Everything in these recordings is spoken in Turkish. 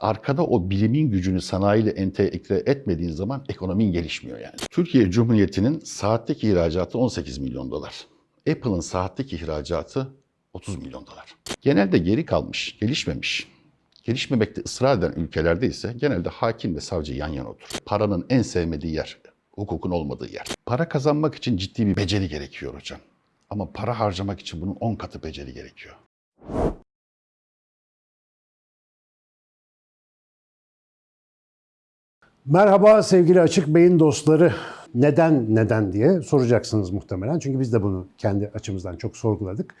arkada o bilimin gücünü sanayiyle entegre etmediğin zaman ekonomin gelişmiyor yani. Türkiye Cumhuriyeti'nin saatteki ihracatı 18 milyon dolar. Apple'ın saatteki ihracatı 30 milyon dolar. Genelde geri kalmış, gelişmemiş, gelişmemekte ısrar eden ülkelerde ise genelde hakim ve savcı yan yana oturur. Paranın en sevmediği yer, hukukun olmadığı yer. Para kazanmak için ciddi bir beceri gerekiyor hocam. Ama para harcamak için bunun 10 katı beceri gerekiyor. Merhaba sevgili Açık Beyin dostları. Neden neden diye soracaksınız muhtemelen. Çünkü biz de bunu kendi açımızdan çok sorguladık.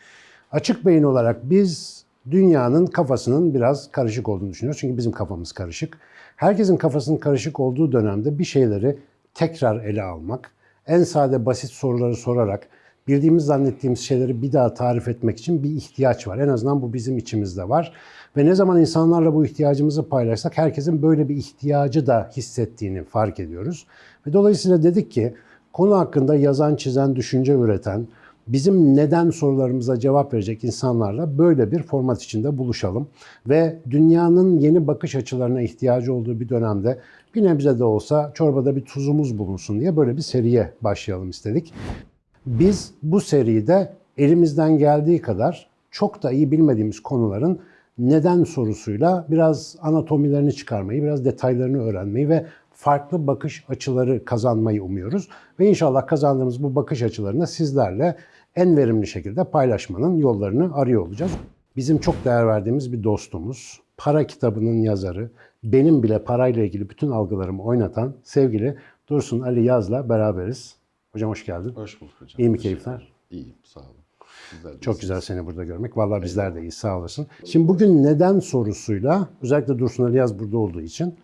Açık Beyin olarak biz dünyanın kafasının biraz karışık olduğunu düşünüyoruz. Çünkü bizim kafamız karışık. Herkesin kafasının karışık olduğu dönemde bir şeyleri tekrar ele almak, en sade basit soruları sorarak bildiğimiz zannettiğimiz şeyleri bir daha tarif etmek için bir ihtiyaç var. En azından bu bizim içimizde var. Ve ne zaman insanlarla bu ihtiyacımızı paylaşsak herkesin böyle bir ihtiyacı da hissettiğini fark ediyoruz. Ve dolayısıyla dedik ki konu hakkında yazan, çizen, düşünce üreten, bizim neden sorularımıza cevap verecek insanlarla böyle bir format içinde buluşalım. Ve dünyanın yeni bakış açılarına ihtiyacı olduğu bir dönemde bir nebze de olsa çorbada bir tuzumuz bulunsun diye böyle bir seriye başlayalım istedik. Biz bu seride elimizden geldiği kadar çok da iyi bilmediğimiz konuların neden sorusuyla biraz anatomilerini çıkarmayı, biraz detaylarını öğrenmeyi ve farklı bakış açıları kazanmayı umuyoruz. Ve inşallah kazandığımız bu bakış açılarını sizlerle en verimli şekilde paylaşmanın yollarını arıyor olacağız. Bizim çok değer verdiğimiz bir dostumuz, para kitabının yazarı, benim bile parayla ilgili bütün algılarımı oynatan sevgili Dursun Ali Yaz'la beraberiz. Hocam hoş geldin. Hoş bulduk hocam. İyi mi keyifler? İyiyim, sağ olun. De Çok güzel seni burada görmek. Vallahi bizler de iyi sağ olasın. Şimdi bugün neden sorusuyla özellikle Dursun Ali Yaz burada olduğu için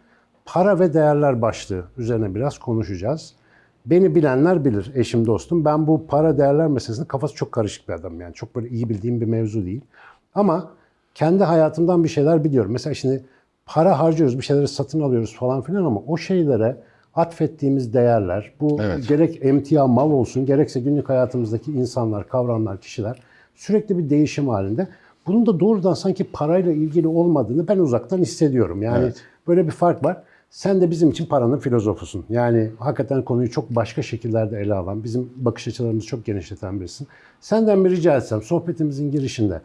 para ve değerler başlığı üzerine biraz konuşacağız. Beni bilenler bilir, eşim dostum. Ben bu para değerler meselesinde kafası çok karışık bir adamım. Yani çok böyle iyi bildiğim bir mevzu değil. Ama kendi hayatımdan bir şeyler biliyorum. Mesela şimdi para harcıyoruz, bir şeyleri satın alıyoruz falan filan ama o şeylere atfettiğimiz değerler, bu Evet. gerek emtia mal olsun, gerekse günlük hayatımızdaki insanlar, kavramlar, kişiler sürekli bir değişim halinde. Bunun da doğrudan sanki parayla ilgili olmadığını ben uzaktan hissediyorum. Yani Evet. böyle bir fark var. Sen de bizim için paranın filozofusun. Yani hakikaten konuyu çok başka şekillerde ele alan, bizim bakış açılarımızı çok genişleten birisin. Senden bir rica etsem sohbetimizin girişinde,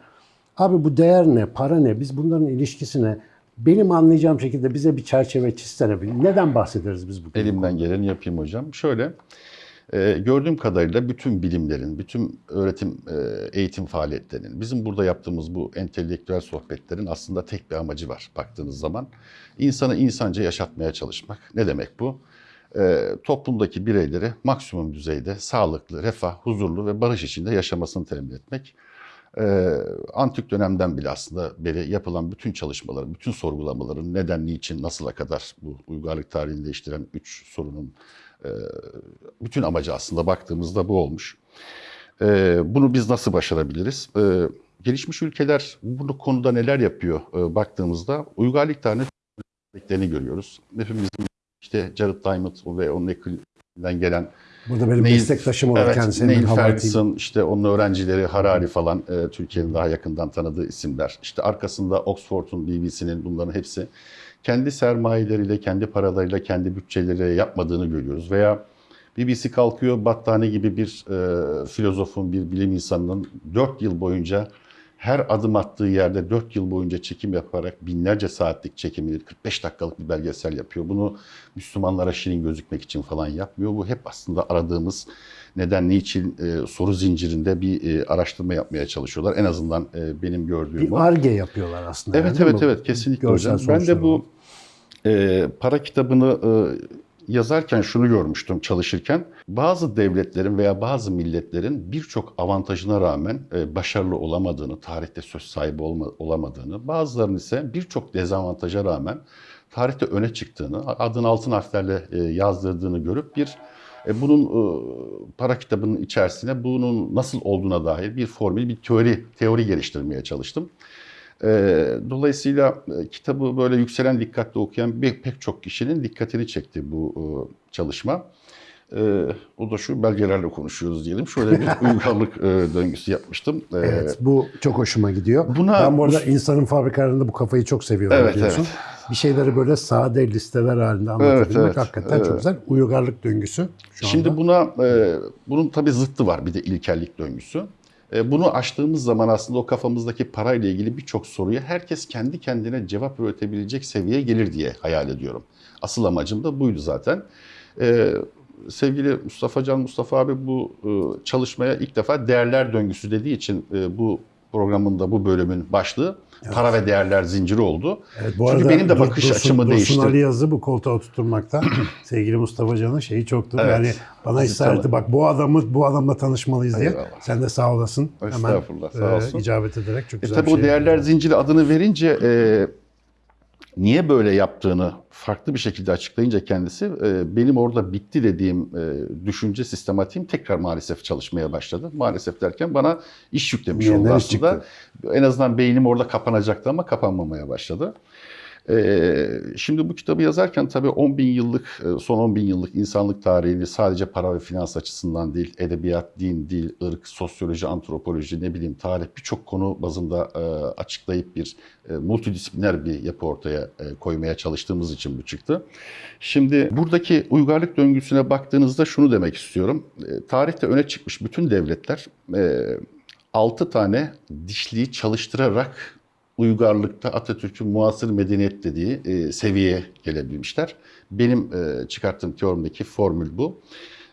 abi bu değer ne, para ne, biz bunların ilişkisine benim anlayacağım şekilde bize bir çerçeve çizsene. Neden bahsederiz biz bugün? Elimden geleni yapayım hocam. Şöyle, e, gördüğüm kadarıyla bütün bilimlerin, bütün öğretim, e, eğitim faaliyetlerinin, bizim burada yaptığımız bu entelektüel sohbetlerin aslında tek bir amacı var baktığınız zaman. İnsanı insanca yaşatmaya çalışmak. Ne demek bu? E, toplumdaki bireyleri maksimum düzeyde sağlıklı, refah, huzurlu ve barış içinde yaşamasını temin etmek. Ee, antik dönemden bile aslında beri yapılan bütün çalışmaların, bütün sorgulamaların neden, niçin, nasıla kadar bu uygarlık tarihini değiştiren üç sorunun e, bütün amacı aslında baktığımızda bu olmuş. Ee, bunu biz nasıl başarabiliriz? Ee, gelişmiş ülkeler bu konuda neler yapıyor e, baktığımızda uygarlık örneklerini görüyoruz. Hepimizin işte Jared Diamond ve onun ekibinden gelen Burada benim Neil- meslektaşım olarak evet, kendisine Neil. Ferguson, işte onun öğrencileri Harari falan e, Türkiye'nin daha yakından tanıdığı isimler. İşte arkasında Oxford'un, BBC'nin bunların hepsi kendi sermayeleriyle, kendi paralarıyla, kendi bütçeleriyle yapmadığını görüyoruz. Veya BBC kalkıyor Battani gibi bir e, filozofun, bir bilim insanının 4 yıl boyunca her adım attığı yerde 4 yıl boyunca çekim yaparak binlerce saatlik çekimini 45 dakikalık bir belgesel yapıyor. Bunu Müslümanlara şirin gözükmek için falan yapmıyor. Bu hep aslında aradığımız neden, niçin e, soru zincirinde bir e, araştırma yapmaya çalışıyorlar. En azından e, benim gördüğüm Bir o. arge yapıyorlar aslında. Evet yani, evet evet kesinlikle Görsel hocam. Ben de bu e, para kitabını e, yazarken şunu görmüştüm çalışırken. Bazı devletlerin veya bazı milletlerin birçok avantajına rağmen e, başarılı olamadığını, tarihte söz sahibi olamadığını, bazılarının ise birçok dezavantaja rağmen tarihte öne çıktığını, adını altın harflerle e, yazdırdığını görüp bir e, bunun para kitabının içerisine bunun nasıl olduğuna dair bir formül, bir teori teori geliştirmeye çalıştım. Dolayısıyla kitabı böyle yükselen dikkatle okuyan bir, pek çok kişinin dikkatini çekti bu çalışma. Ee, o da şu belgelerle konuşuyoruz diyelim. Şöyle bir uygarlık e, döngüsü yapmıştım. Ee, Evet, bu çok hoşuma gidiyor. Buna- ben bu arada insanın fabrikalarında bu kafayı çok seviyorum Evet, biliyorsun. Bir şeyleri böyle sade listeler halinde anlatabilmek evet. hakikaten çok Evet. güzel. Uygarlık döngüsü şu Şimdi anda. buna e, bunun tabii zıttı var bir de ilkellik döngüsü. E, bunu açtığımız zaman aslında o kafamızdaki parayla ilgili birçok soruya herkes kendi kendine cevap üretebilecek seviyeye gelir diye hayal ediyorum. Asıl amacım da buydu zaten. E, sevgili Mustafa Can Mustafa abi bu e, çalışmaya ilk defa değerler döngüsü dediği için bu programın da bu bölümün başlığı para ve değerler zinciri oldu. Evet, bu Çünkü arada benim de Dur- bakış Dursun- açımı Dursun değişti. Ali Yazı bu koltuğa oturtmakta sevgili Mustafa Can'ın şeyi çoktur. Evet. Yani bana Tanı. bak bu adamı bu adamla tanışmalıyız diye. Eyvallah. Sen de sağ olasın. Estağfurullah, sağ e, olsun. icabet ederek çok E güzel tabii bir o şey değerler yaptın. zinciri adını verince e, niye böyle yaptığını farklı bir şekilde açıklayınca kendisi e, benim orada bitti dediğim e, düşünce sistematiğim tekrar maalesef çalışmaya başladı. Maalesef derken bana iş yüklemiş oldu aslında. En azından beynim orada kapanacaktı ama kapanmamaya başladı. Ee, şimdi bu kitabı yazarken tabii 10 bin yıllık, e, son 10 bin yıllık insanlık tarihini sadece para ve finans açısından değil, edebiyat, din, dil, ırk, sosyoloji, antropoloji, ne bileyim tarih birçok konu bazında e, açıklayıp bir e, multidisipliner bir yapı ortaya koymaya çalıştığımız için bu çıktı. Şimdi buradaki uygarlık döngüsüne baktığınızda şunu demek istiyorum. Tarihte öne çıkmış bütün devletler e, 6 tane dişliği çalıştırarak uygarlıkta Atatürk'ün muasır medeniyet dediği e, seviyeye gelebilmişler. Benim e, çıkarttığım teorimdeki formül bu.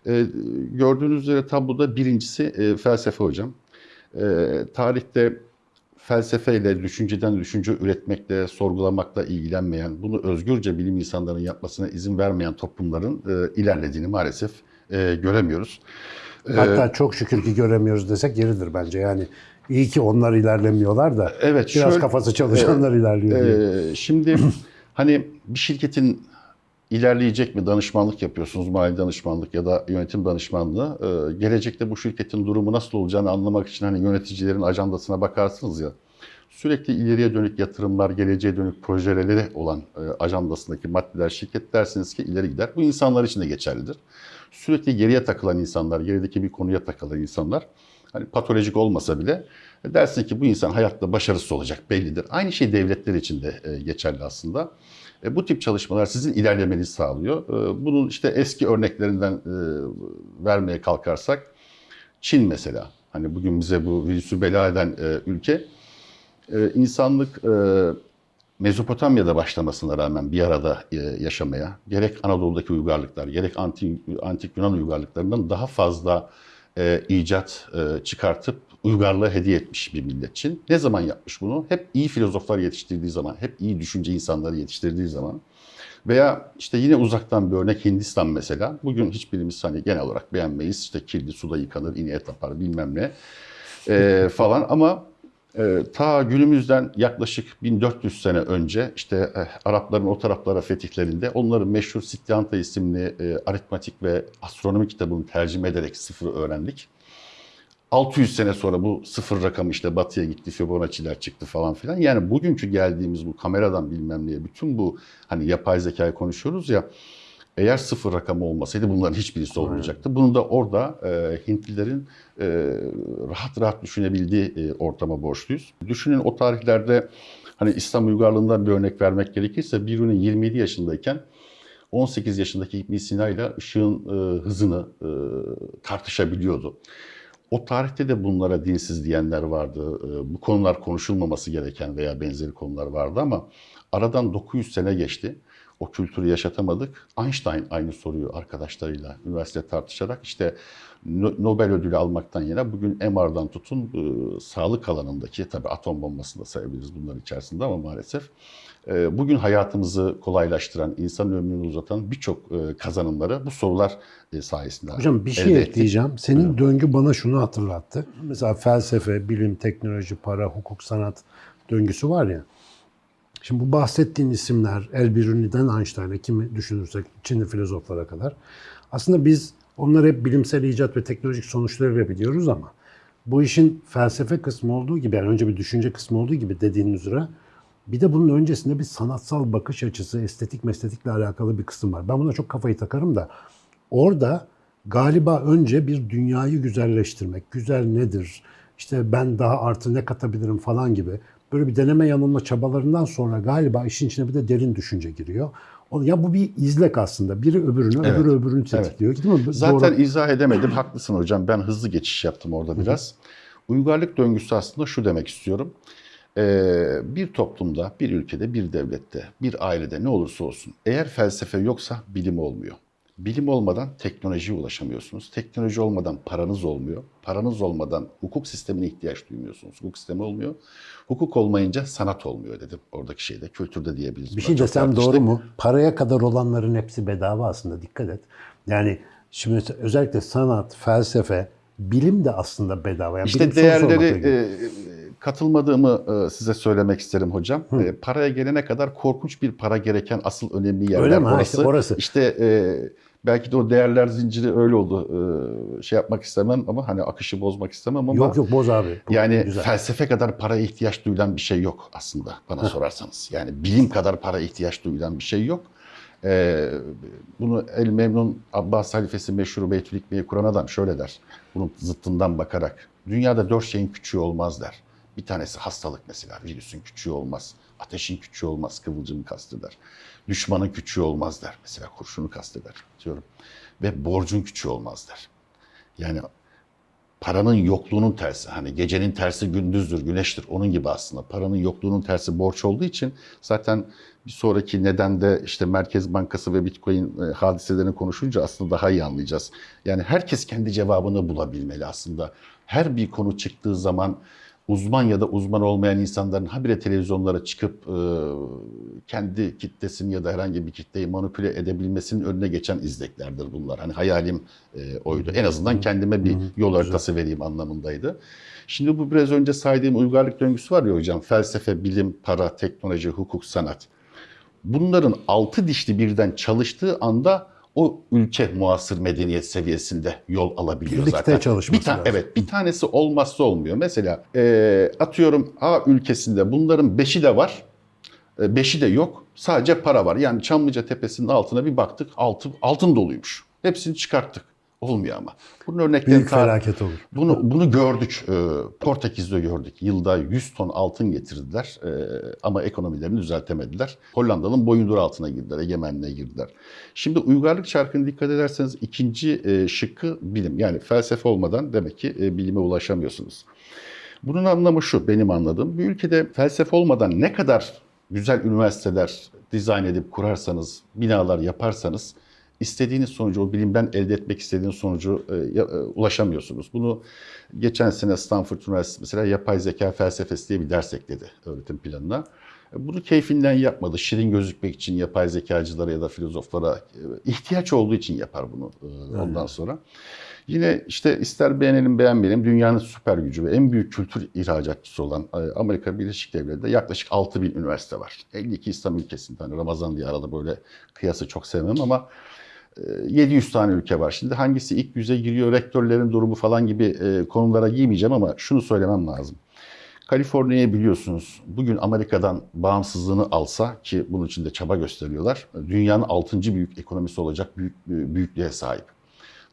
E, gördüğünüz üzere tabloda birincisi e, felsefe hocam. E, tarihte felsefeyle, düşünceden düşünce üretmekle, sorgulamakla ilgilenmeyen, bunu özgürce bilim insanlarının yapmasına izin vermeyen toplumların e, ilerlediğini maalesef e, göremiyoruz. Hatta çok şükür ki göremiyoruz desek yeridir bence. Yani iyi ki onlar ilerlemiyorlar da Evet, biraz şöyle- kafası çalışanlar ilerliyor diye. Ee, şimdi hani bir şirketin ilerleyecek mi danışmanlık yapıyorsunuz, mali danışmanlık ya da yönetim danışmanlığı. Ee, gelecekte bu şirketin durumu nasıl olacağını anlamak için hani yöneticilerin ajandasına bakarsınız ya. Sürekli ileriye dönük yatırımlar, geleceğe dönük projeleri olan e, ajandasındaki maddeler şirket dersiniz ki ileri gider. Bu insanlar için de geçerlidir. Sürekli geriye takılan insanlar, gerideki bir konuya takılan insanlar hani patolojik olmasa bile e, dersin ki bu insan hayatta başarısız olacak bellidir. Aynı şey devletler için de e, geçerli aslında. E, bu tip çalışmalar sizin ilerlemenizi sağlıyor. Bunun işte eski örneklerinden vermeye kalkarsak Çin mesela hani bugün bize bu virüsü bela eden ülke insanlık Mezopotamya'da başlamasına rağmen bir arada yaşamaya gerek Anadolu'daki uygarlıklar gerek antik, antik Yunan uygarlıklarından daha fazla e, icat e, çıkartıp uygarlığı hediye etmiş bir millet Çin. Ne zaman yapmış bunu? Hep iyi filozoflar yetiştirdiği zaman, hep iyi düşünce insanları yetiştirdiği zaman. Veya işte yine uzaktan bir örnek Hindistan mesela. Bugün hiçbirimiz hani genel olarak beğenmeyiz. İşte kirli suda yıkanır, ineğe tapar bilmem ne e, falan ama ta günümüzden yaklaşık 1400 sene önce işte e, Arapların o taraflara fetihlerinde onların meşhur Siddhanta isimli e, aritmatik ve astronomi kitabını tercüme ederek sıfırı öğrendik. 600 sene sonra bu sıfır rakamı işte batıya gitti, Fibonacci'ler çıktı falan filan. Yani bugünkü geldiğimiz bu kameradan bilmem neye bütün bu hani yapay zekayı konuşuyoruz ya eğer sıfır rakamı olmasaydı bunların hiçbirisi olmayacaktı. Bunu da orada e, Hintlilerin e, rahat rahat düşünebildiği e, ortama borçluyuz. Düşünün o tarihlerde hani İslam uygarlığından bir örnek vermek gerekirse Biruni 27 yaşındayken 18 yaşındaki İbn Sina ile ışığın e, hızını e, tartışabiliyordu. O tarihte de bunlara dinsiz diyenler vardı. E, Bu konular konuşulmaması gereken veya benzeri konular vardı ama aradan 900 sene geçti. O kültürü yaşatamadık. Einstein aynı soruyu arkadaşlarıyla üniversite tartışarak işte No- Nobel ödülü almaktan yana bugün MR'dan tutun e, sağlık alanındaki tabii atom bombasını da sayabiliriz bunların içerisinde ama maalesef e, bugün hayatımızı kolaylaştıran, insan ömrünü uzatan birçok e, kazanımları bu sorular e, sayesinde Hocam bir şey ettik. ekleyeceğim. Senin döngü bana şunu hatırlattı. Mesela felsefe, bilim, teknoloji, para, hukuk, sanat döngüsü var ya. Şimdi bu bahsettiğin isimler Elbiruni'den Einstein'a kimi düşünürsek Çinli filozoflara kadar. Aslında biz onları hep bilimsel icat ve teknolojik sonuçlarıyla biliyoruz ama bu işin felsefe kısmı olduğu gibi yani önce bir düşünce kısmı olduğu gibi dediğin üzere bir de bunun öncesinde bir sanatsal bakış açısı, estetik mesletikle alakalı bir kısım var. Ben buna çok kafayı takarım da orada galiba önce bir dünyayı güzelleştirmek, güzel nedir, işte ben daha artı ne katabilirim falan gibi böyle bir deneme yanılma çabalarından sonra galiba işin içine bir de derin düşünce giriyor. Ya bu bir izlek aslında. Biri öbürünü, Evet. öbürü öbürünü tetikliyor. Değil mi? Zaten Doğru. izah edemedim. Haklısın hocam. Ben hızlı geçiş yaptım orada biraz. Uygarlık döngüsü aslında şu demek istiyorum. Ee, bir toplumda, bir ülkede, bir devlette, bir ailede ne olursa olsun eğer felsefe yoksa bilim olmuyor. Bilim olmadan teknolojiye ulaşamıyorsunuz. Teknoloji olmadan paranız olmuyor. Paranız olmadan hukuk sistemine ihtiyaç duymuyorsunuz. Hukuk sistemi olmuyor. Hukuk olmayınca sanat olmuyor dedim oradaki şeyde. Kültürde diyebiliriz. Bir şey desem doğru mu? Paraya kadar olanların hepsi bedava aslında dikkat et. Yani şimdi özellikle sanat, felsefe, bilim de aslında bedava. Yani İşte değerleri e, katılmadığımı e, size söylemek isterim hocam. E, paraya gelene kadar korkunç bir para gereken asıl önemli yerler Öyle mi? Ha, orası. işte orası. İşte e, belki de o değerler zinciri öyle oldu. E, şey yapmak istemem ama hani akışı bozmak istemem ama Yok yok boz abi. Bu yani güzel. felsefe kadar paraya ihtiyaç duyulan bir şey yok aslında bana sorarsanız. Yani bilim kadar para ihtiyaç duyulan bir şey yok. Ee, bunu El Memnun Abbas halifesi meşhur Beytül Hikme'yi kuran adam şöyle der. Bunun zıttından bakarak. Dünyada dört şeyin küçüğü olmaz der. Bir tanesi hastalık mesela. Virüsün küçüğü olmaz. Ateşin küçüğü olmaz. Kıvılcımı kasteder. Düşmanın küçüğü olmaz der. Mesela kurşunu kasteder diyorum. Ve borcun küçüğü olmaz der. Yani paranın yokluğunun tersi. Hani gecenin tersi gündüzdür, güneştir. Onun gibi aslında. Paranın yokluğunun tersi borç olduğu için zaten bir sonraki nedende işte Merkez Bankası ve Bitcoin e, hadiselerini konuşunca aslında daha iyi anlayacağız. Yani herkes kendi cevabını bulabilmeli aslında. Her bir konu çıktığı zaman uzman ya da uzman olmayan insanların habire televizyonlara çıkıp e, kendi kitlesini ya da herhangi bir kitleyi manipüle edebilmesinin önüne geçen izleklerdir bunlar. Hani hayalim e, oydu. En azından kendime bir yol haritası vereyim anlamındaydı. Şimdi bu biraz önce saydığım uygarlık döngüsü var ya hocam. Felsefe, bilim, para, teknoloji, hukuk, sanat. Bunların altı dişli birden çalıştığı anda o ülke muasır medeniyet seviyesinde yol alabiliyor Birlikte zaten. çalışması bir ta- lazım. Evet bir tanesi olmazsa olmuyor. Mesela e, atıyorum A ülkesinde bunların beşi de var. e, Beşi de yok. Sadece para var. Yani Çamlıca Tepesi'nin altına bir baktık. Altın, altın doluymuş. Hepsini çıkarttık. Olmuyor ama. Bunun örneklerini Büyük felaket olur. bunu bunu gördük. Ee, Portekiz'de gördük. Yılda 100 ton altın getirdiler Ee, ama ekonomilerini düzeltemediler. Hollanda'nın boyundur altına girdiler, egemenliğe girdiler. Şimdi uygarlık çarkını dikkat ederseniz ikinci e, şıkkı bilim. Yani felsefe olmadan demek ki e, bilime ulaşamıyorsunuz. Bunun anlamı şu, benim anladığım. Bir ülkede felsefe olmadan ne kadar güzel üniversiteler dizayn edip kurarsanız, binalar yaparsanız istediğiniz sonucu, o bilimden elde etmek istediğiniz sonucu e, e, ulaşamıyorsunuz. Bunu geçen sene Stanford Üniversitesi mesela yapay zeka felsefesi diye bir ders ekledi öğretim planına. E, Bunu keyfinden yapmadı. Şirin gözükmek için yapay zekacılara ya da filozoflara e, ihtiyaç olduğu için yapar bunu e, ondan sonra. Yine işte ister beğenelim beğenmeyelim dünyanın süper gücü ve en büyük kültür ihracatçısı olan Amerika Birleşik Devletleri'nde yaklaşık 6 bin üniversite var. 52 İslam ülkesinde hani Ramazan diye arada böyle kıyası çok sevmem ama 700 tane ülke var. Şimdi hangisi ilk yüze giriyor, rektörlerin durumu falan gibi e, konulara giymeyeceğim ama şunu söylemem lazım. Kaliforniya'yı biliyorsunuz bugün Amerika'dan bağımsızlığını alsa ki bunun için de çaba gösteriyorlar. Dünyanın 6. büyük ekonomisi olacak büyük, büyüklüğe sahip.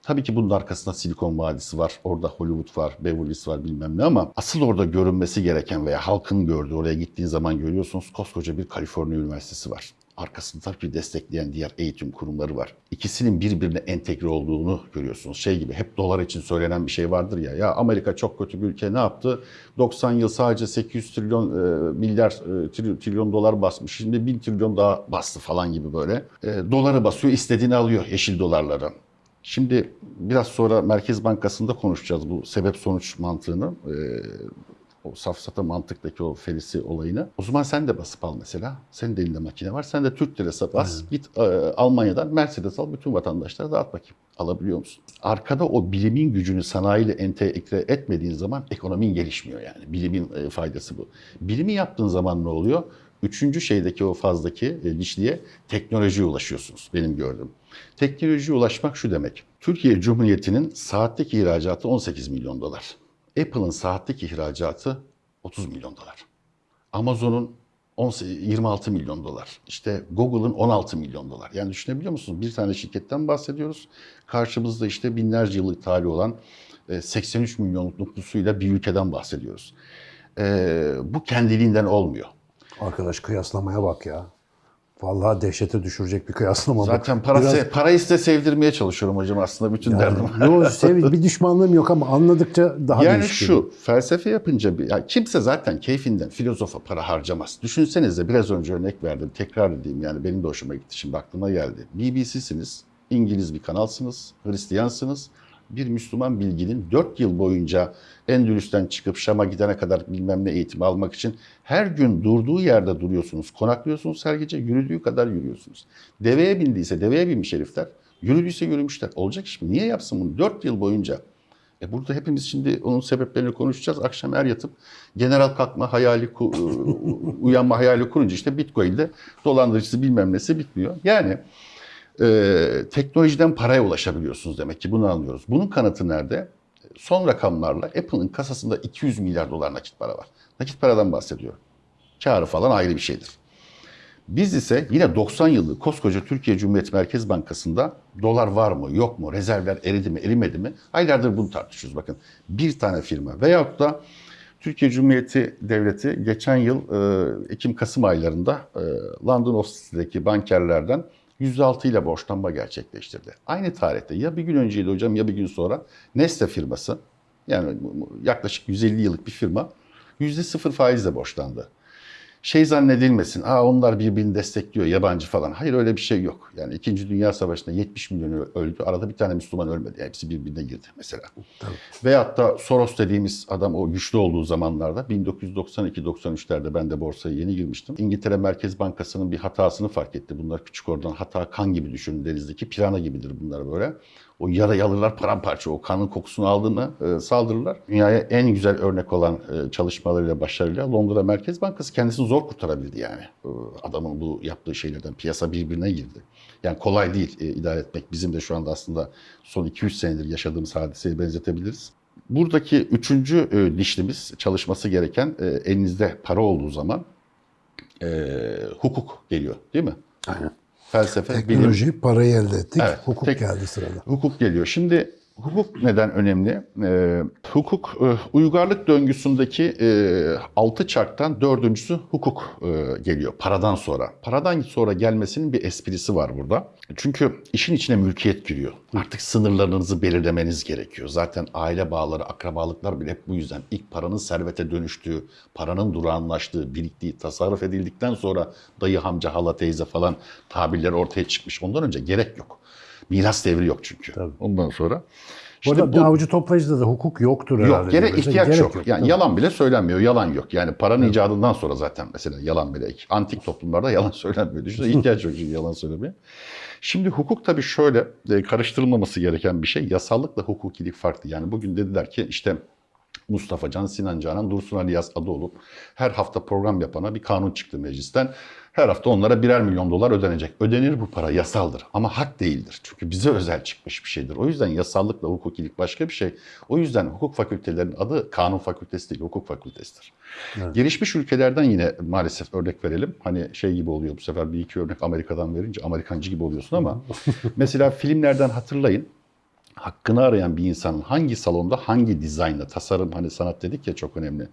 Tabii ki bunun arkasında Silikon Vadisi var, orada Hollywood var, Beverly Hills var bilmem ne ama asıl orada görünmesi gereken veya halkın gördüğü, oraya gittiğin zaman görüyorsunuz koskoca bir Kaliforniya Üniversitesi var. Arkasında ki destekleyen diğer eğitim kurumları var. İkisinin birbirine entegre olduğunu görüyorsunuz. Şey gibi hep dolar için söylenen bir şey vardır ya. Ya Amerika çok kötü bir ülke ne yaptı? 90 yıl sadece 800 trilyon e, milyar e, trilyon, trilyon dolar basmış. Şimdi 1000 trilyon daha bastı falan gibi böyle. E, doları basıyor, istediğini alıyor yeşil dolarları. Şimdi biraz sonra Merkez Bankası'nda konuşacağız bu sebep sonuç mantığını. Ee, o safsata mantıktaki o felisi olayını. O zaman sen de basıp al mesela. Senin de elinde makine var. Sen de Türk lirası bas. Git e, Almanya'dan Mercedes al. Bütün vatandaşlara dağıt bakayım. Alabiliyor musun? Arkada o bilimin gücünü sanayiyle entegre etmediğin zaman ekonomin gelişmiyor yani. Bilimin e, faydası bu. Bilimi yaptığın zaman ne oluyor? Üçüncü şeydeki o fazdaki e, dişliğe teknolojiye ulaşıyorsunuz benim gördüğüm. Teknolojiye ulaşmak şu demek. Türkiye Cumhuriyeti'nin saatlik ihracatı 18 milyon dolar. Apple'ın saatlik ihracatı 30 milyon dolar. Amazon'un 18 26 milyon dolar. İşte Google'ın 16 milyon dolar. Yani düşünebiliyor musunuz? Bir tane şirketten bahsediyoruz. Karşımızda işte binlerce yıllık tarihi olan e, 83 milyonluk nüfusuyla bir ülkeden bahsediyoruz. E, bu kendiliğinden olmuyor. Arkadaş kıyaslamaya bak ya. Vallahi dehşete düşürecek bir kıyaslama. Zaten para, Biraz- se- size sevdirmeye çalışıyorum hocam aslında bütün derdim. Yo, sev- bir düşmanlığım yok ama anladıkça daha Yani değişik geliyor. şu felsefe yapınca bir, ya kimse zaten keyfinden filozofa para harcamaz. Düşünsenize biraz önce örnek verdim tekrar edeyim yani benim de hoşuma gitti şimdi aklıma geldi. BBC'siniz, İngiliz bir kanalsınız, Hristiyansınız. Bir Müslüman bilginin 4 yıl boyunca Endülüs'ten çıkıp Şam'a gidene kadar bilmem ne eğitimi almak için her gün durduğu yerde duruyorsunuz. Konaklıyorsunuz her gece yürüdüğü kadar yürüyorsunuz. Deveye bindiyse deveye binmiş herifler. Yürüdüyse yürümüşler. Olacak iş mi? Niye yapsın bunu? 4 yıl boyunca. E burada hepimiz şimdi onun sebeplerini konuşacağız. Akşam er yatıp general kalkma hayali, ku- uyanma hayali kurunca işte Bitcoin'de dolandırıcısı bilmem nesi bitmiyor. Yani e, teknolojiden paraya ulaşabiliyorsunuz demek ki bunu anlıyoruz. Bunun kanıtı nerede? Son rakamlarla Apple'ın kasasında 200 milyar dolar nakit para var. Nakit paradan bahsediyorum. Karı falan ayrı bir şeydir. Biz ise yine 90 yıllık koskoca Türkiye Cumhuriyet Merkez Bankası'nda dolar var mı yok mu rezervler eridi mi erimedi mi aylardır bunu tartışıyoruz bakın. Bir tane firma veyahut da Türkiye Cumhuriyeti Devleti geçen yıl e, Ekim-Kasım aylarında e, London ofisindeki bankerlerden %6 ile borçlanma gerçekleştirdi. Aynı tarihte ya bir gün önceydi hocam ya bir gün sonra Nestle firması yani yaklaşık 150 yıllık bir firma %0 faizle borçlandı şey zannedilmesin. Aa onlar birbirini destekliyor yabancı falan. Hayır öyle bir şey yok. Yani 2. Dünya Savaşı'nda 70 milyon öldü. Arada bir tane Müslüman ölmedi. Hepsi birbirine girdi mesela. Veyahut da Soros dediğimiz adam o güçlü olduğu zamanlarda 1992-93'lerde ben de borsaya yeni girmiştim. İngiltere Merkez Bankası'nın bir hatasını fark etti. Bunlar küçük oradan hata kan gibi düşünün denizdeki pirana gibidir bunlar böyle. O yarayı alırlar paramparça. O kanın kokusunu aldığını e, saldırırlar. Dünyaya en güzel örnek olan e, çalışmalarıyla, başarıyla Londra Merkez Bankası kendisini zor kurtarabildi yani. E, adamın bu yaptığı şeylerden piyasa birbirine girdi. Yani kolay değil e, idare etmek. Bizim de şu anda aslında son 2-3 senedir yaşadığımız hadiseye benzetebiliriz. Buradaki üçüncü e, dişlimiz çalışması gereken e, elinizde para olduğu zaman e, hukuk geliyor değil mi? Aynen. Felsefe, bilim, Teknoloji, parayı elde ettik. Evet, Hukuk tek- geldi sırada. Hukuk geliyor. Şimdi hukuk neden önemli? Ee, hukuk e, uygarlık döngüsündeki e, altı çarktan dördüncüsü hukuk e, geliyor paradan sonra. Paradan sonra gelmesinin bir esprisi var burada. Çünkü işin içine mülkiyet giriyor. Artık sınırlarınızı belirlemeniz gerekiyor. Zaten aile bağları, akrabalıklar bile hep bu yüzden. İlk paranın servete dönüştüğü, paranın durağanlaştığı, biriktiği, tasarruf edildikten sonra dayı, amca, hala, teyze falan tabirler ortaya çıkmış. Ondan önce gerek yok. Miras devri yok çünkü. Tabii. Ondan sonra. Bu İşte arada bu, avcı toplayıcıda da hukuk yoktur herhalde. yok, gerek diyoruz. ihtiyaç Gerek yok. Yani Tabii. yalan bile söylenmiyor, yalan yok. Yani paranın icadından sonra zaten mesela yalan bile. Antik toplumlarda yalan söylenmiyor. Düşünsene ihtiyaç yok çünkü yalan söylemeye. Şimdi hukuk tabii şöyle e, karıştırılmaması gereken bir şey. Yasallıkla hukukilik farklı. Yani bugün dediler ki işte Mustafa Can, Sinan Canan, Dursun Ali Yaz adı olup her hafta program yapana bir kanun çıktı meclisten. Her hafta onlara birer milyon dolar ödenecek. Ödenir bu para yasaldır ama hak değildir. Çünkü bize özel çıkmış bir şeydir. O yüzden yasallıkla hukukilik başka bir şey. O yüzden hukuk fakültelerinin adı kanun fakültesi değil, hukuk fakültesidir. Gelişmiş ülkelerden yine maalesef örnek verelim. Hani şey gibi oluyor bu sefer bir iki örnek Amerika'dan verince Amerikancı gibi oluyorsun ama mesela filmlerden hatırlayın hakkını arayan bir insanın hangi salonda hangi dizaynla, tasarım hani sanat dedik ya çok önemli.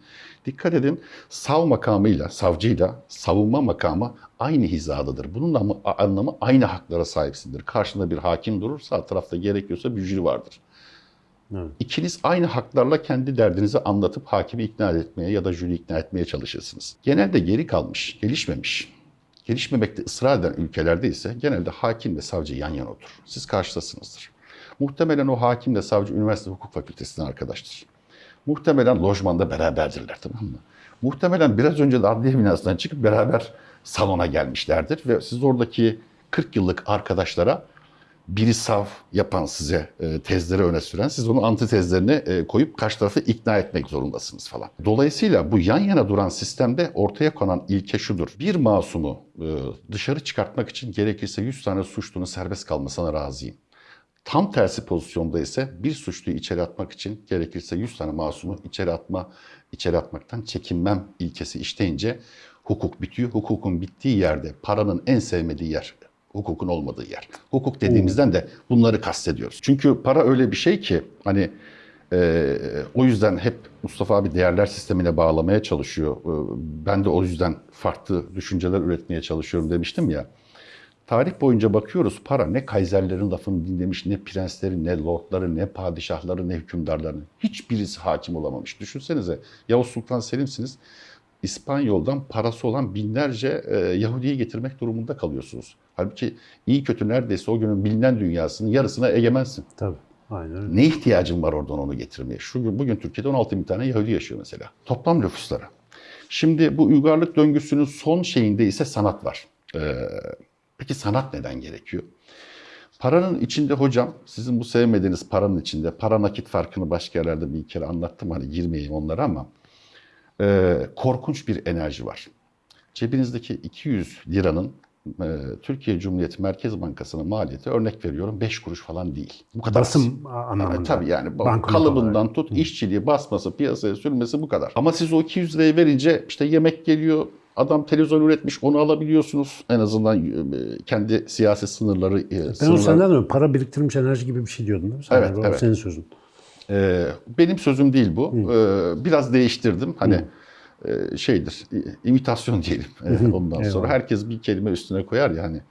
Dikkat edin sav makamıyla, savcıyla savunma makamı aynı hizadadır. Bunun ama- anlamı aynı haklara sahipsindir. Karşında bir hakim durur, sağ tarafta gerekiyorsa bir jüri vardır. Evet. İkiniz aynı haklarla kendi derdinizi anlatıp hakimi ikna etmeye ya da jüri ikna etmeye çalışırsınız. Genelde geri kalmış, gelişmemiş, gelişmemekte ısrar eden ülkelerde ise genelde hakim ve savcı yan yana oturur. Siz karşıdasınızdır. Muhtemelen o hakimle savcı üniversite hukuk fakültesinden arkadaştır. Muhtemelen lojmanda beraberdirler tamam mı? Muhtemelen biraz önce de adliye binasından çıkıp beraber salona gelmişlerdir ve siz oradaki 40 yıllık arkadaşlara biri sav yapan size e, tezleri öne süren siz onun antitezlerini e, koyup karşı tarafı ikna etmek zorundasınız falan. Dolayısıyla bu yan yana duran sistemde ortaya konan ilke şudur. Bir masumu e, dışarı çıkartmak için gerekirse 100 tane suçlunun serbest kalmasına razıyım. Tam tersi pozisyonda ise bir suçluyu içeri atmak için gerekirse 100 tane masumu içeri atma, içeri atmaktan çekinmem ilkesi işleyince hukuk bitiyor. Hukukun bittiği yerde paranın en sevmediği yer hukukun olmadığı yer. Hukuk dediğimizden de bunları kastediyoruz. Çünkü para öyle bir şey ki hani e, o yüzden hep Mustafa abi değerler sistemine bağlamaya çalışıyor. E, ben de o yüzden farklı düşünceler üretmeye çalışıyorum demiştim ya. Tarih boyunca bakıyoruz para ne kaiserlerin lafını dinlemiş, ne prenslerin, ne lordları, ne padişahları, ne hükümdarların. Hiçbirisi hakim olamamış. Düşünsenize Yavuz Sultan Selim'siniz. İspanyol'dan parası olan binlerce e, Yahudi'yi getirmek durumunda kalıyorsunuz. Halbuki iyi kötü neredeyse o günün bilinen dünyasının yarısına egemensin. Tabii. Aynen öyle. Ne ihtiyacın var oradan onu getirmeye? Şu gün, bugün Türkiye'de 16 bin tane Yahudi yaşıyor mesela. Toplam nüfusları. Şimdi bu uygarlık döngüsünün son şeyinde ise sanat var. Ee, peki sanat neden gerekiyor? Paranın içinde hocam, sizin bu sevmediğiniz paranın içinde, para nakit farkını başka yerlerde bir kere anlattım hani girmeyeyim onlara ama e, korkunç bir enerji var. Cebinizdeki 200 liranın e, Türkiye Cumhuriyeti Merkez Bankası'nın maliyeti örnek veriyorum 5 kuruş falan değil. Bu kadar. az. Basım anlamında. Evet, tabii yani Banknot kalıbından olarak. tut işçiliği basması piyasaya sürmesi bu kadar. Ama siz o 200 lirayı verince işte yemek geliyor adam televizyon üretmiş onu alabiliyorsunuz. En azından e, kendi siyasi sınırları. e, Ben sınırlar- senden diyorum. Para biriktirmiş enerji gibi bir şey diyordun değil mi? Sen Evet, yani, evet. senin sözün. Ee, benim sözüm değil bu. Ee, biraz değiştirdim. Hani e, şeydir, imitasyon diyelim. Ondan sonra herkes bir kelime üstüne koyar ya. Ee,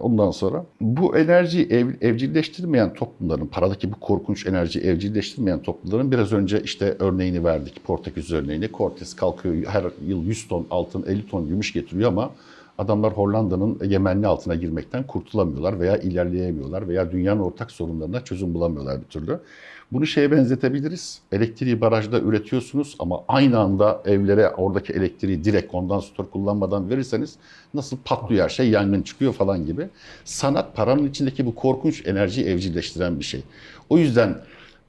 ondan sonra bu enerjiyi ev, evcilleştirmeyen toplumların, paradaki bu korkunç enerjiyi evcilleştirmeyen toplumların biraz önce işte örneğini verdik. Portekiz örneğini. Cortes kalkıyor her yıl 100 ton altın, 50 ton gümüş getiriyor ama adamlar Hollanda'nın egemenliği altına girmekten kurtulamıyorlar veya ilerleyemiyorlar veya dünyanın ortak sorunlarına çözüm bulamıyorlar bir türlü. Bunu şeye benzetebiliriz. Elektriği barajda üretiyorsunuz ama aynı anda evlere oradaki elektriği direkt kondansatör kullanmadan verirseniz nasıl patlıyor şey, yangın çıkıyor falan gibi. Sanat paranın içindeki bu korkunç enerjiyi evcilleştiren bir şey. O yüzden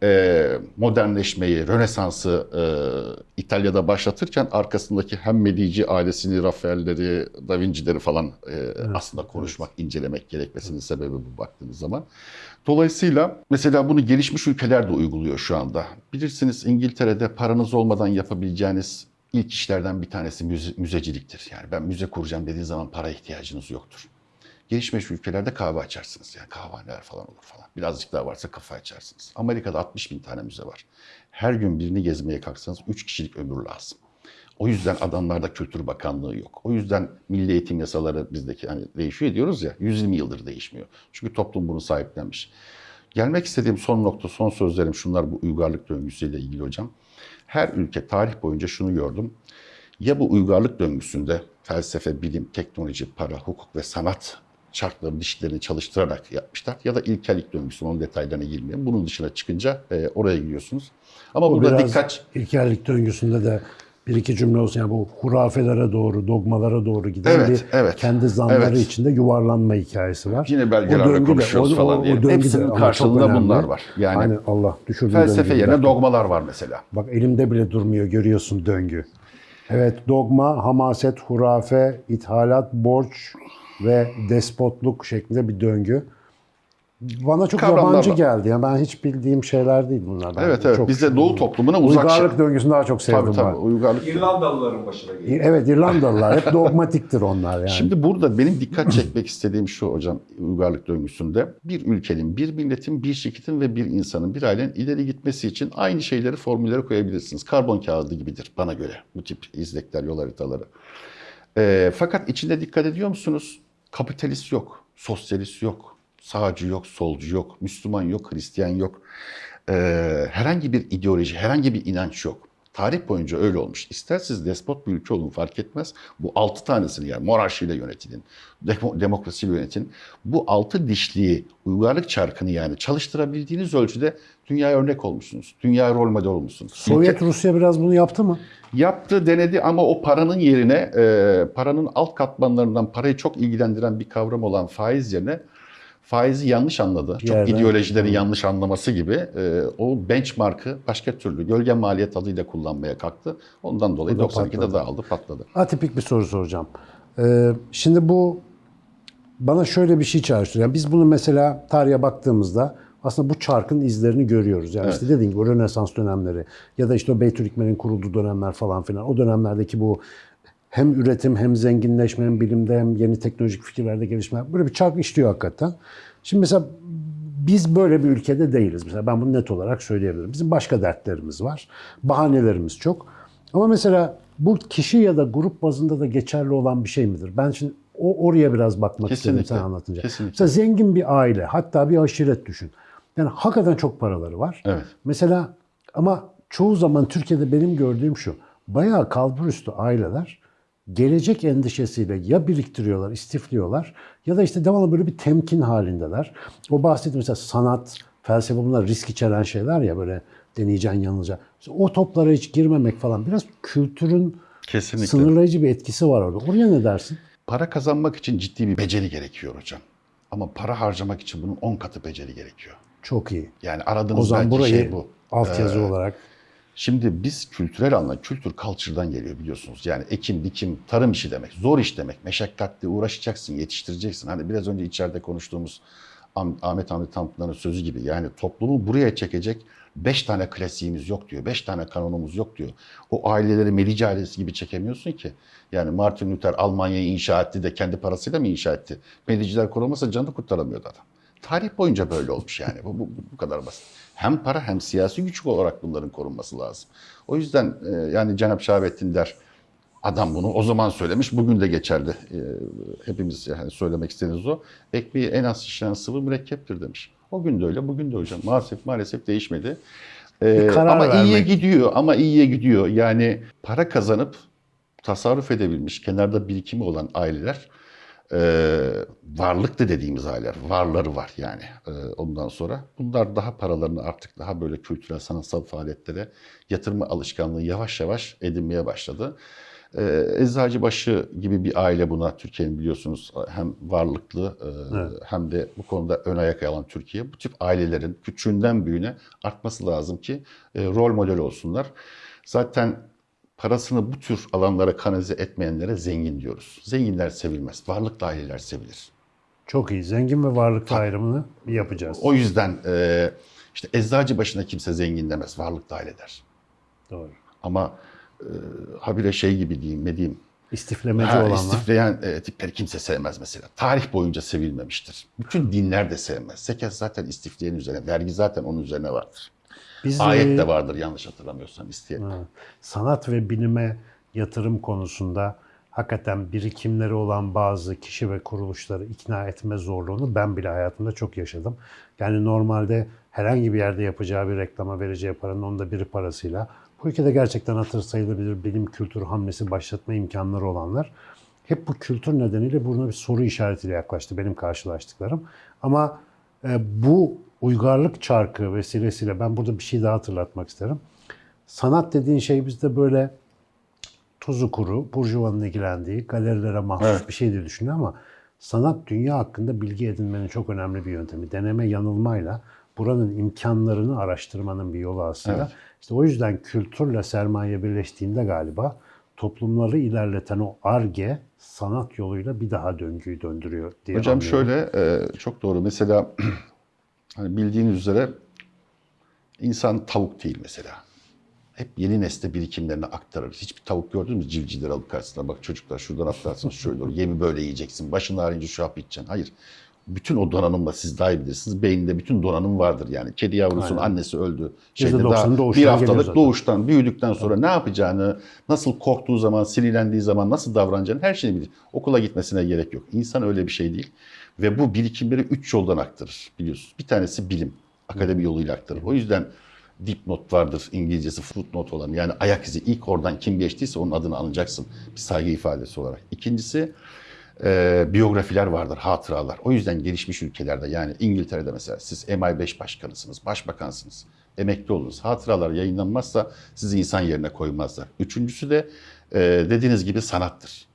e, modernleşmeyi, Rönesans'ı e, İtalya'da başlatırken arkasındaki hem Medici ailesini, Rafael'leri, Da Vinci'leri falan e, aslında konuşmak, incelemek gerekmesinin sebebi bu baktığınız zaman. Dolayısıyla mesela bunu gelişmiş ülkeler de uyguluyor şu anda. Bilirsiniz İngiltere'de paranız olmadan yapabileceğiniz ilk işlerden bir tanesi müze, müzeciliktir. Yani ben müze kuracağım dediğiniz zaman para ihtiyacınız yoktur. Gelişmiş ülkelerde kahve açarsınız. Yani kahvehaneler falan olur falan. Birazcık daha varsa kafe açarsınız. Amerika'da 60 bin tane müze var. Her gün birini gezmeye kalksanız 3 kişilik ömür lazım. O yüzden adamlarda Kültür Bakanlığı yok. O yüzden milli eğitim yasaları bizdeki hani değişiyor diyoruz ya 120 yıldır değişmiyor. Çünkü toplum bunu sahiplenmiş. Gelmek istediğim son nokta, son sözlerim şunlar bu uygarlık döngüsüyle ilgili hocam. Her ülke tarih boyunca şunu gördüm. Ya bu uygarlık döngüsünde felsefe, bilim, teknoloji, para, hukuk ve sanat çarkları dişlerini çalıştırarak yapmışlar. Ya da ilkellik döngüsü, onun detaylarına girmeyeyim. Bunun dışına çıkınca e, oraya gidiyorsunuz. Ama O burada dikkat... ilkellik döngüsünde de bir iki cümle olsun. Yani bu hurafelere doğru, dogmalara doğru giden Evet, bir evet. kendi zanları Evet. içinde yuvarlanma hikayesi var. Yine de- konuşuyoruz o- falan o- diye. Hepsinin karşılığında bunlar var. Yani Hani Allah düşürdüğü felsefe yerine bırak. dogmalar var mesela. Bak elimde bile durmuyor görüyorsun döngü. Evet dogma, hamaset, hurafe, ithalat, borç ve despotluk şeklinde bir döngü. Bana çok Kavramlar yabancı var. geldi. Yani ben hiç bildiğim şeyler değil bunlar. Ben Evet evet. çok- Bizde Doğu toplumuna uzak Uygarlık şey. döngüsünü daha çok sevdim Tabii tabii. ben. Uygarlık. İrlandalıların başına geliyor. Evet İrlandalılar hep dogmatiktir onlar yani. Şimdi burada benim dikkat çekmek istediğim şu hocam uygarlık döngüsünde bir ülkenin, bir milletin, bir şirketin ve bir insanın, bir ailenin ileri gitmesi için aynı şeyleri formüllere koyabilirsiniz. Karbon kağıdı gibidir bana göre bu tip izlekler, yol haritaları. Ee, fakat içinde dikkat ediyor musunuz? Kapitalist yok, sosyalist yok, sağcı yok, solcu yok, Müslüman yok, Hristiyan yok. Ee, herhangi bir ideoloji, herhangi bir inanç yok. Tarih boyunca öyle olmuş. İster siz despot bir ülke olun fark etmez. Bu altı tanesini yani monarşiyle yönetilin, demo- demokrasiyle yönetin. Bu altı dişliği, uygarlık çarkını yani çalıştırabildiğiniz ölçüde dünyaya örnek olmuşsunuz. Dünya rol model olmuşsunuz. Sovyet Rusya biraz bunu yaptı mı? Yaptı, denedi ama o paranın yerine, e, paranın alt katmanlarından parayı çok ilgilendiren bir kavram olan faiz yerine faizi yanlış anladı. Çok Yerden- ideolojileri yanlış anlaması gibi e, o benchmark'ı başka türlü gölge maliyet adıyla kullanmaya kalktı. Ondan dolayı O da 92'de patladı. dağıldı, patladı. Atipik bir soru soracağım. Ee, şimdi bu bana şöyle bir şey çağrıştırıyor. Yani biz bunu mesela tarihe baktığımızda aslında bu çarkın izlerini görüyoruz. Yani işte dediğin gibi o Rönesans dönemleri ya da işte o Beytülikmen'in kurulduğu dönemler falan filan. O dönemlerdeki bu hem üretim hem zenginleşme hem bilimde hem yeni teknolojik fikirlerde gelişme böyle bir çark işliyor hakikaten. Şimdi mesela biz böyle bir ülkede değiliz. Mesela ben bunu net olarak söyleyebilirim. Bizim başka dertlerimiz var. Bahanelerimiz çok. Ama mesela bu kişi ya da grup bazında da geçerli olan bir şey midir? Ben şimdi o oraya biraz bakmak istedim Kesinlikle. sen anlatınca. Kesinlikle. Mesela zengin bir aile, hatta bir aşiret düşün. Yani hakikaten çok paraları var. Evet. Mesela ama çoğu zaman Türkiye'de benim gördüğüm şu. Bayağı kalburüstü aileler gelecek endişesiyle ya biriktiriyorlar, istifliyorlar ya da işte devamlı böyle bir temkin halindeler. O bahsettiğim mesela sanat, felsefe bunlar risk içeren şeyler ya böyle deneyeceksin, yanılacaksın. İşte o toplara hiç girmemek falan biraz kültürün Kesinlikle. sınırlayıcı bir etkisi var orada. Oraya ne dersin? Para kazanmak için ciddi bir beceri gerekiyor hocam. Ama para harcamak için bunun 10 katı beceri gerekiyor. Çok iyi. Yani zaman belki burayı şey bu. altyazı olarak Şimdi biz kültürel anlamda, kültür culture'dan geliyor biliyorsunuz. Yani ekim, dikim, tarım işi demek, zor iş demek. Meşakkatli uğraşacaksın, yetiştireceksin. Hani biraz önce içeride konuştuğumuz Ah- Ahmet Hamdi Tanpınar'ın sözü gibi. Yani toplumu buraya çekecek beş tane klasiğimiz yok diyor. Beş tane kanonumuz yok diyor. O aileleri Medici ailesi gibi çekemiyorsun ki. Yani Martin Luther Almanya'yı inşa etti de kendi parasıyla mı inşa etti? Mediciler korumasa canını kurtaramıyordu adam. Tarih boyunca böyle olmuş yani. Bu, bu, bu kadar basit. Hem para hem siyasi güç olarak bunların korunması lazım. O yüzden e, yani Cenab-ı Şahabettin der adam bunu o zaman söylemiş bugün de geçerli. E, hepimiz yani söylemek istediğiniz o. Ekmeği en az şişiren sıvı mürekkeptir demiş. O gün de öyle bugün de hocam. Maalesef maalesef değişmedi. E, ama iyiye vermek. gidiyor ama iyiye gidiyor. Yani para kazanıp tasarruf edebilmiş, kenarda birikimi olan aileler e, varlıklı dediğimiz aileler, varları var yani e, ondan sonra. Bunlar daha paralarını artık daha böyle kültürel, sanatsal faaliyetlere yatırma alışkanlığı yavaş yavaş edinmeye başladı. E, Eczacıbaşı gibi bir aile buna Türkiye'nin biliyorsunuz hem varlıklı e, hem de bu konuda ön ayak alan Türkiye. Bu tip ailelerin küçüğünden büyüğüne artması lazım ki e, rol model olsunlar. Zaten parasını bu tür alanlara kanalize etmeyenlere zengin diyoruz. Zenginler sevilmez, varlıklı aileler sevilir. çok iyi. Zengin ve varlıklı ayrımını bir yapacağız. O yüzden e, işte eczacı başına kimse zengin demez, varlıklı aile der. Doğru. Ama e, habire şey gibi diyeyim, ne diyeyim, İstiflemeci ha, olanlar. istifleyen e, tipleri kimse sevmez mesela. Tarih boyunca sevilmemiştir. Bütün dinler de sevmez. Zekat zaten istifleyen üzerine, vergi zaten onun üzerine vardır. Biz Ayet e, de vardır yanlış hatırlamıyorsam isteyen. Sanat ve bilime yatırım konusunda hakikaten birikimleri olan bazı kişi ve kuruluşları ikna etme zorluğunu ben bile hayatımda çok yaşadım. Yani normalde herhangi bir yerde yapacağı bir reklama vereceği paranın onda biri parasıyla bu ülkede gerçekten hatır sayılabilir bilim kültür hamlesi başlatma imkanları olanlar hep bu kültür nedeniyle buna bir soru işaretiyle yaklaştı benim karşılaştıklarım. Ama e, bu uygarlık çarkı vesilesiyle ben burada bir şey daha hatırlatmak isterim. Sanat dediğin şey bizde böyle tuzu kuru, burjuvanın ilgilendiği, galerilere mahsus Evet. bir şey diye düşünüyor ama sanat dünya hakkında bilgi edinmenin çok önemli bir yöntemi. Deneme yanılmayla buranın imkanlarını araştırmanın bir yolu aslında. Evet. İşte o yüzden kültürle sermaye birleştiğinde galiba toplumları ilerleten o arge sanat yoluyla bir daha döngüyü döndürüyor diye Hocam anlıyorum. şöyle e, çok doğru. Mesela hani bildiğiniz üzere insan tavuk değil mesela. Hep yeni nesle birikimlerini aktarır. Hiçbir tavuk gördünüz mü civcivleri alıp karşısına bak çocuklar şuradan atlarsınız şöyle olur. Yemi böyle yiyeceksin. Başın ağrıyınca şu hap içeceksin. Hayır. Bütün o donanımla siz daha iyi bilirsiniz. Beyninde bütün donanım vardır yani. Kedi yavrusunun Aynen. annesi öldü. %90'ı daha bir haftalık doğuştan büyüdükten sonra ne yapacağını, nasıl korktuğu zaman, sinirlendiği zaman nasıl davranacağını her şeyi bilir. Okula gitmesine gerek yok. İnsan öyle bir şey değil. Ve bu birikimleri üç yoldan aktarır biliyorsunuz. Bir tanesi bilim. Akademi yoluyla aktarır. O yüzden dipnot vardır İngilizcesi footnote olan. Yani ayak izi ilk oradan kim geçtiyse onun adını anacaksın. Bir saygı ifadesi olarak. İkincisi e, biyografiler vardır, hatıralar. O yüzden gelişmiş ülkelerde yani İngiltere'de mesela siz MI5 başkanısınız, başbakansınız. Emekli olunuz. Hatıralar yayınlanmazsa sizi insan yerine koymazlar. Üçüncüsü de e, dediğiniz gibi sanattır.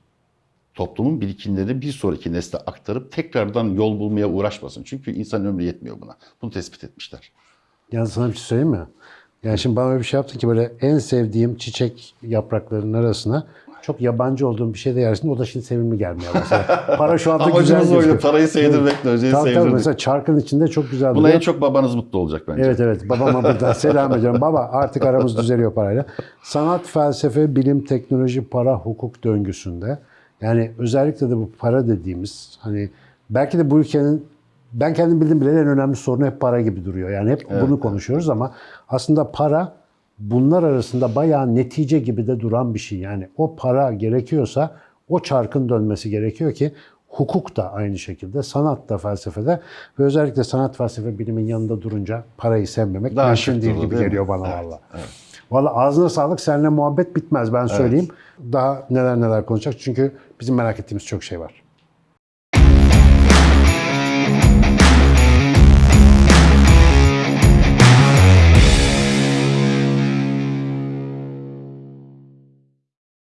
Toplumun birikimlerini bir sonraki nesle aktarıp tekrardan yol bulmaya uğraşmasın. Çünkü insan ömrü yetmiyor buna. Bunu tespit etmişler. Yani sana bir şey söyleyeyim mi? Yani şimdi bana öyle bir şey yaptın ki böyle en sevdiğim çiçek yapraklarının arasına çok yabancı olduğum bir şey de yersin. O da şimdi sevimli gelmeye başladı. Para şu anda güzel Amacımız oydu. gözüküyor. Parayı sevdirmek, önceyi Tabii tabii sevdirdik. mesela çarkın içinde çok güzel Buna duruyor. en çok babanız mutlu olacak bence. Evet evet babama buradan selam ediyorum. Baba artık aramız düzeliyor parayla. Sanat, felsefe, bilim, teknoloji, para, hukuk döngüsünde yani özellikle de bu para dediğimiz hani belki de bu ülkenin ben kendim bildiğim bile en önemli sorunu hep para gibi duruyor. Yani hep bunu konuşuyoruz ama aslında para bunlar arasında bayağı netice gibi de duran bir şey. Yani o para gerekiyorsa o çarkın dönmesi gerekiyor ki hukuk da aynı şekilde, sanat da felsefede ve özellikle sanat felsefe bilimin yanında durunca parayı sevmemek Daha mümkün değil gibi değil geliyor bana Evet, valla. Valla ağzına sağlık. Seninle muhabbet bitmez ben söyleyeyim. Daha neler neler konuşacak. Çünkü bizim merak ettiğimiz çok şey var.